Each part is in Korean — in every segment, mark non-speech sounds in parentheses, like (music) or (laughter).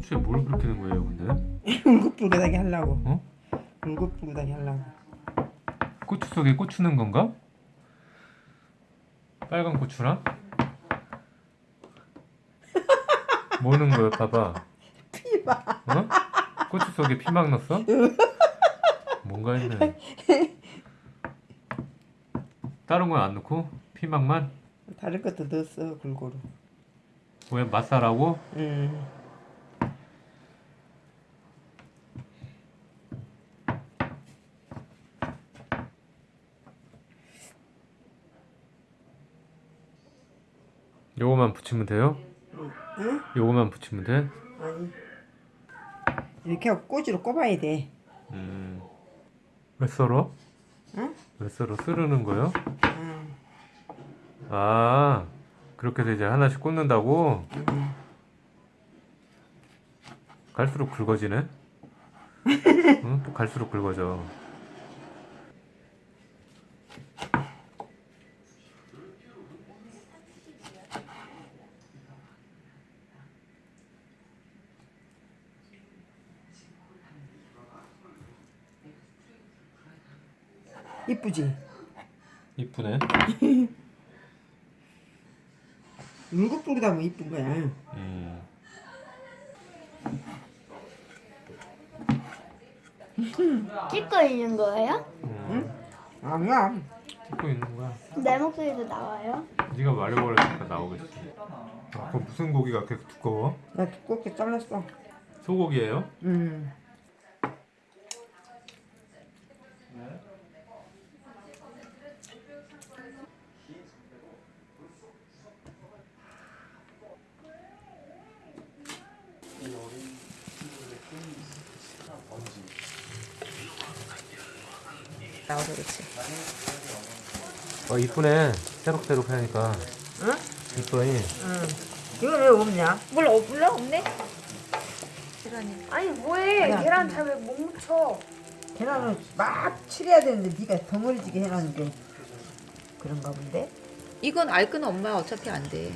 고추에 뭘 그렇게 넣은 거예요, 근데? (laughs) 울긋불긋하게 하려고. 어? 울긋불긋하게 하려고. 고추 속에 고추 넣은 건가? 빨간 고추랑? (laughs) 뭐 넣은 거야, 봐봐. 피막. 어? 고추 속에 피막 넣었어? 뭔가 했네. 다른 건 안 넣고 피막만? 다른 것도 넣었어 골고루. 왜 맛살하고? 음. 요거만 붙이면 돼요? 응? 요거만 붙이면 돼? 아니. 이렇게 하고 꼬지로 꼽아야 돼. 음. 왜 썰어? 응? 왜 썰어? 쓰르는 거요? 응. 아 그렇게 해서 이제 하나씩 꽂는다고? 응. 갈수록 굵어지네? (laughs) 응? 또 갈수록 굵어져 이쁘지? 이쁘네 (laughs) 울긋불긋 하면 이쁜 거야. 음. 찍고 있는 거예요? 음. 아니야. 찍고 있는 거야 내 목소리도 나와요? 네가 말해버리니까 나오겠지 아, 그 무슨 고기가 그렇게 두꺼워? 나 두껍게 잘랐어. 소고기예요? 음. 나와서 그렇지. 어 이쁘네 새록새록 하니까 응? 이쁘니 응. 이건 왜 없냐? 몰라 어, 몰라 없네? 계란이. 아니 뭐해 아니야. 계란 잘 왜 못 묻혀 계란을 막 칠해야 되는데 네가 덩어리지게 해놓은 게 그런가 본데? 이건 알끈은 엄마 어차피 안 돼.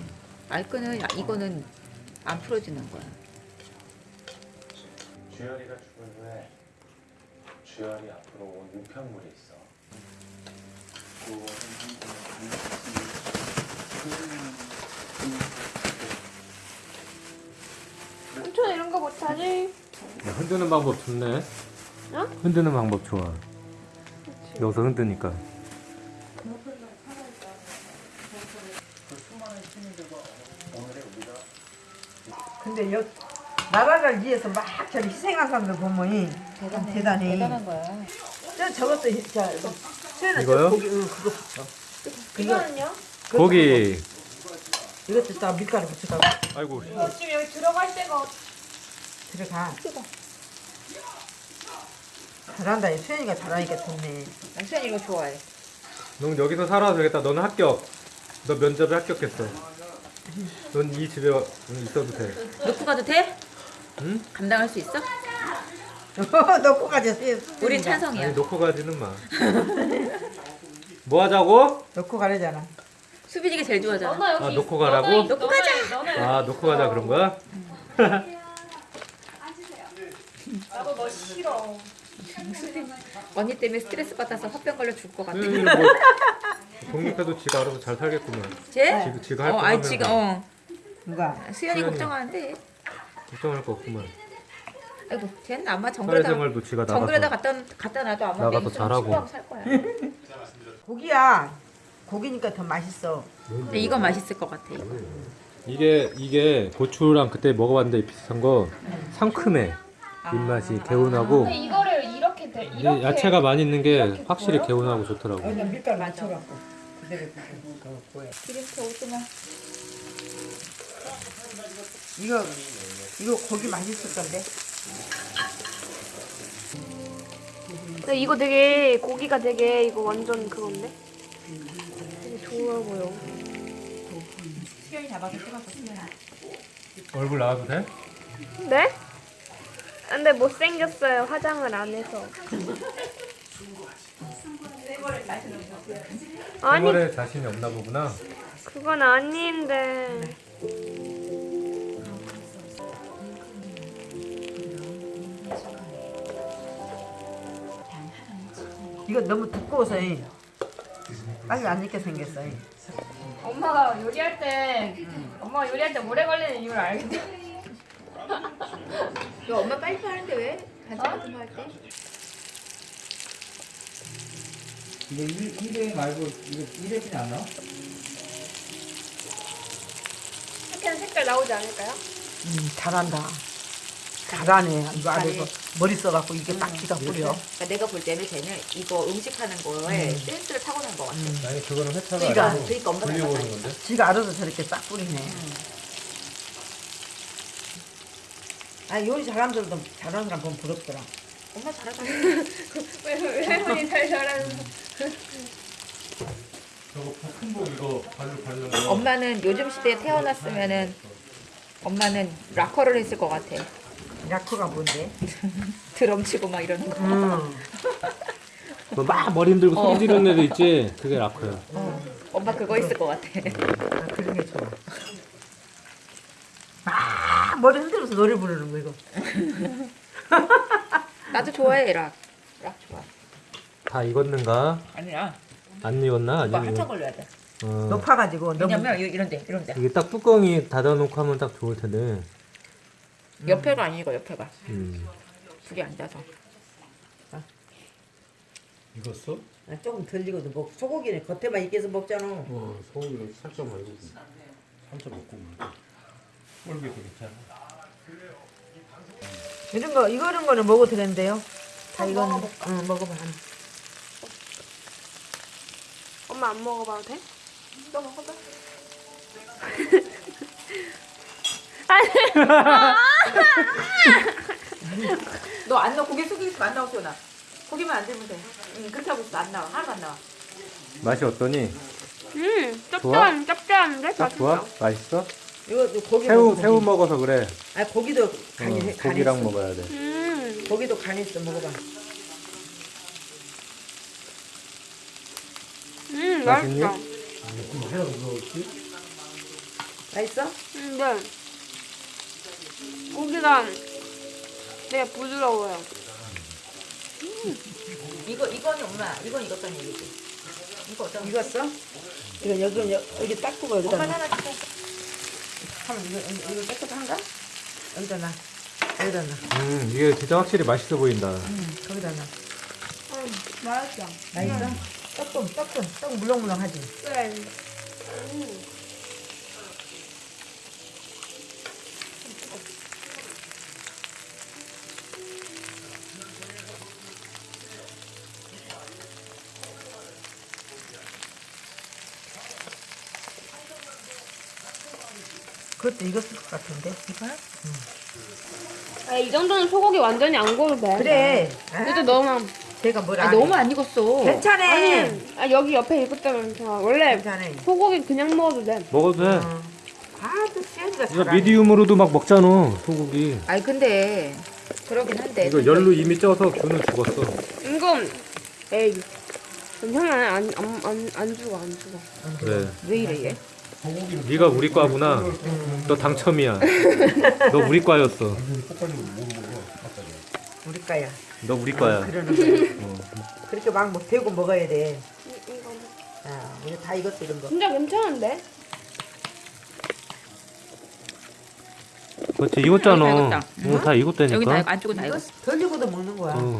알끈은 이거는 안 풀어지는 거야. 주열이가 죽은 후에 주열이 앞으로 온 우편물이 있어. 삼촌 이런 거 못하지? 야, 흔드는 방법 좋네 어? 흔드는 방법 좋아 여기서 흔드니까 근데 여 나라를 위해서 막 저기 희생한 사람들 보면 대단해. 대단해. 대단한 거야. 저 저것도 저 수연아 이거요? 저 고기 응 그거 붙여. 이거는요? 고기 이것도 다 밀가루 붙여가 아이고 이거 지금 여기 들어갈 데가 들어가. 잘한다. 수연이가 잘하니까 좋네. 난 수현이 이거 좋아해. 넌 여기서 살아도 되겠다 너는 합격 너 면접에 합격했어 넌 이 집에 있어도 돼 놓고 가도 돼? 응? 감당할 수 있어? (laughs) 넣고 가자. 우린 아니 찬성이야. 놓고 가지는 마 뭐 (laughs) 하자고? 넣고 가려잖아. 수빈이가 제일 좋아하잖아. 아, 놓고. 가라고? 놓고 가자. 아 놓고 가자 그런 거야? 나도 너 싫어 (laughs) 언니 때문에 스트레스 받아서 화병 걸려 죽을 것 같아. 뭐 독립해도 지가 알아서 잘 살겠구만 쟤? 지가, 지가 할 어, 거 아니 하면서 지금 어. 누가? 수현이 수현이. 걱정하는데. 걱정할 거 없구만 아이고, 쟤는 아마 정글에다 사회생활도 지가 정글에다 갖다 갖다 놔도 아마 나가서 잘하고. 추구하고 살 거야. (laughs) 고기야. 고기니까 더 맛있어. 근데 이건 맛있을 것 같아. 이거. 이게 이게 고추랑 그때 먹어봤는데 비슷한 거 상큼해 입맛이 개운하고 근데 이거를 이렇게 돼이 이렇게 야채가 많이 있는 게 확실히? 개운하고 좋더라고 여기다 밀가루 맞춰갖고 그대로 그거 구워야 기름기 오지마. 이거 이거 고기 맛있을 건데. 근데 이거 되게 고기가 되게 이거 완전 그건데 되게 좋아 보여 수현이 잡아서 찍어서 수현이. 얼굴 나와도 돼? 네? 근데 못생겼어요 화장을 안 해서 아니 생활에 자신이 없나 보구나 그건 아닌데 이거 너무 두꺼워서 이. 빨리 안 익게 생겼어. 이. 엄마가 요리할 때 엄마가 요리할 때 오래 걸리는 이유를 알겠다. 야, 엄마 빨리 하는데 왜? 반찬 같은 거 할 때? 이거 일- 일회 말고 이거 일회는 안 나와? 이렇게 색깔 나오지 않을까요? 음, 잘한다. 잘하네. 이거 안에서 머리 써갖고 이게 딱 기가 뿌려. 그러니까 내가 볼 때는 쟤는 이거 음식하는 거에 센스를 타고난 것 같아. 아니 그거는 회차가 그러니까, 아니고 그러니까 엄마가 돌려보는. 건데. 지가 알아서 저렇게 싹 뿌리네. 아 요리 잘하는 사람 보면 부럽더라. 엄마 잘하잖아. 왜, 왜 할머니 잘 잘하는 저거 큰복 이거 발로 발로. 거. 엄마는 요즘 시대에 태어났으면은 엄마는 락커를 했을 것 같아. 야크가 뭔데? (laughs) 드럼 치고 막 이러는 거. 음. 뭐막 머리 흔들고 소리 지르는 애도 있지. 그게 라커야. 엄마 그거 있을 것 같아. 아, 그런 게 좋아. 막 머리 흔들면서 노래 부르는 거 이거. (laughs) 나도 좋아해 락. 락 좋아. 다 익었는가? 아니야. 안 익었나? 오빠 한참 걸려야 돼. 어. 높아가지고 너무 왜냐면 이- 이런데 이런데 이게 딱 뚜껑이 닫아놓고 하면 딱 좋을 텐데. 옆에가 아니고 옆에가 음. 두 개 앉아서. 익었어? 아, 조금 덜 익어도 먹 소고기는 겉에만 익혀서 먹잖아. 어, 소고기를 살짝 말고 살짝 먹고 꼴기도 괜찮아. 이런 거 이거 이런 거는 먹어도 되는데요. 다 이거는 응 먹어봐. 엄마 안 먹어봐도 돼? 또 먹어봐. (laughs) 너 안 나와 고개 숙이고 안 나오죠 나. 고기만 안 들면 돼. 응 그렇게 하고 있어 안 나와 하나도 안 나와. 맛이 어떠니? 음, 짭짤한, 짭짤한데? 딱 좋아? 맛있어? 이거 이거 고기 새우 먹어봐. 새우 먹어서 그래. 아 고기도 어, 간이 간이 고기랑 있어. 먹어야 돼. 음, 고기도 간이 있어 먹어봐. 음, 맛있니? 맛있다. 맛있어? 음, 네. 고기가 되게 부드러워요. 이거 이거는 엄마 이건 익었다는 얘기지. 이거 어떤? 익었어? 이거 여기 여- 여기 닦고 여기다 엄마 놔. 하나 주세요. 하면 이거 이거 이거 깨끗한가? 여기다 놔. 여기다 놔. 음 이게 진짜 확실히 맛있어 보인다. 거기다 놔. 음, 맛있다. 맛있어? 조금 조금 조금 물렁물렁하지. 네. 그것도 익었을 것 같은데. 아, 이 정도는 소고기 완전히 안 구워도 돼. 그래. 그래도 너무 제가 뭘 아, 안 해. 너무 안 익었어. 괜찮아. 아니, 아, 여기 옆에 익었다면. 원래 괜찮아. 소고기 그냥 먹어도 돼. 먹어도 돼. 어. 아 또 시연이가 이거 잘하네. 미디움으로도 막 먹잖아 소고기. 아니 근데 그러긴 한데. 이거 열로 이미 쪄서 균은 죽었어. 이거, 에이, 괜찮아. 안, 안, 안, 안 죽어, 안 죽어. 그래. 왜 이래 얘? 네가 우리 과구나. 너 당첨이야. 너 우리 과였어. 우리 까야. 너 우리 과야. 그러는 거야. 그렇게 막 뭐, 대고 먹어야 돼. 이- 이거 아, 이거 다 익었어 이런 거. 진짜 괜찮은데? 그렇지 익었잖아. 여기 다 익었다. 어, 다 익었다니까. 여기 다 안쪽은 다 익었어. 덜 익어도 먹는 거야. 어.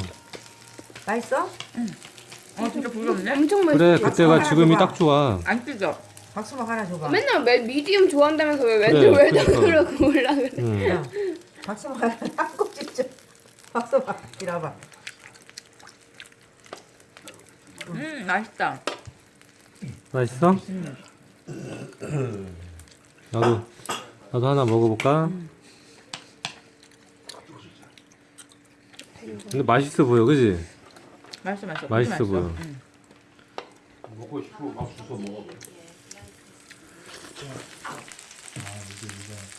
맛있어? 어 진짜 부럽네. 엄청 맛있어. 그래 그때가 하나 지금이. 딱 좋아. 안 찢어. 박수막 하나 줘봐. 맨날 매, 미디움 좋아한다면서 왜 그래, 왜 그러니까. 저러고 올라 그래? 응. 야, 박수막 하나 한국 진짜. 박수막 이라봐. 음 맛있다. 맛있어? 나도 나도 하나 먹어볼까? 근데 맛있어 보여, 그지? 맛있어 맛있어. 맛있어 보여. 응. 먹고 싶어 막 주워 먹어. 这样，然后我们就一个。